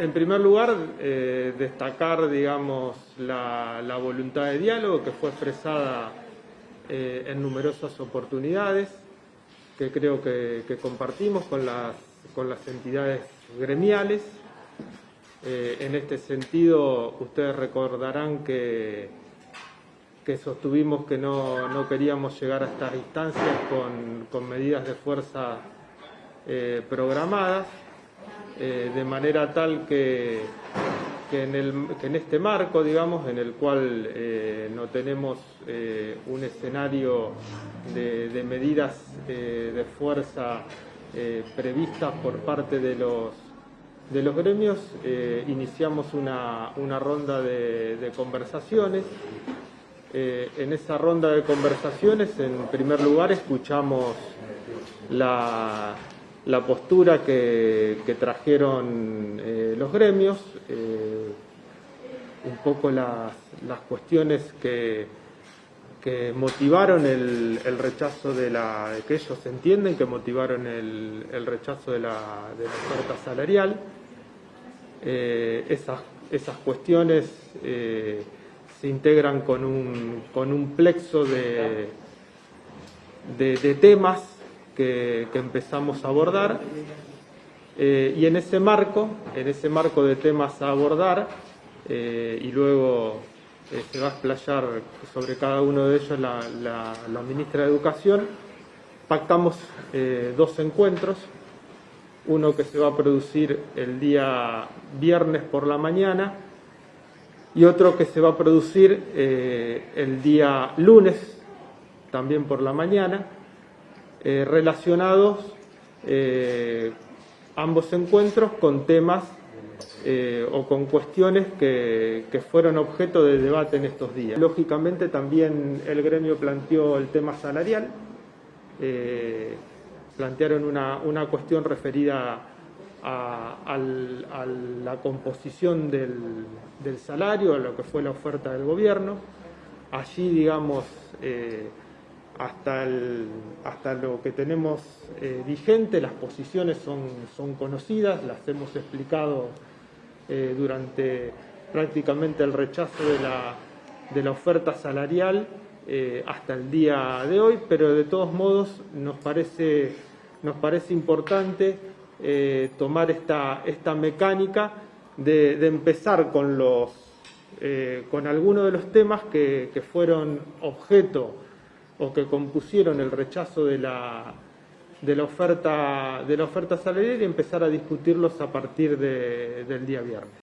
En primer lugar, eh, destacar, digamos, la, voluntad de diálogo que fue expresada eh, en numerosas oportunidades, que creo que, compartimos con las, entidades gremiales. Eh, en este sentido, ustedes recordarán que, sostuvimos que no, queríamos llegar a estas instancias con medidas de fuerza programadas, eh, de manera tal que, en este marco, digamos, en el cual eh, no tenemos eh, un escenario de, medidas de fuerza previstas por parte de los, de los gremios, iniciamos una, ronda de conversaciones. en esa ronda de conversaciones, en primer lugar, escuchamos la, la postura que, trajeron eh, los gremios, eh, un poco las, cuestiones que, que motivaron el, rechazo de la, que ellos entienden que motivaron el, rechazo de la, oferta salarial. Eh, esas, esas cuestiones se integran con un, con un plexo de, de temas que, empezamos a abordar. Eh, y en ese marco, en ese marco de temas a abordar, eh, y luego eh, se va a explayar sobre cada uno de ellos la, la ministra de Educación, pactamos dos encuentros, uno que se va a producir el día viernes por la mañana y otro que se va a producir el día lunes, también por la mañana, eh, relacionados eh, ambos encuentros con temas eh, o con cuestiones que, fueron objeto de debate en estos días. Lógicamente también el gremio planteó el tema salarial, plantearon una, cuestión referida a, la composición del, del, salario, a lo que fue la oferta del gobierno. Allí, digamos, hasta, hasta lo que tenemos eh, vigente, las posiciones son, son, conocidas, las hemos explicado eh, durante prácticamente el rechazo de la, de la oferta salarial eh, hasta el día de hoy, pero de todos modos nos parece, nos parece importante tomar esta, esta mecánica de, empezar con, los, con algunos de los temas que, que fueron objeto o que compusieron el rechazo de la, de la, oferta, de salarial y empezar a discutirlos a partir del día viernes.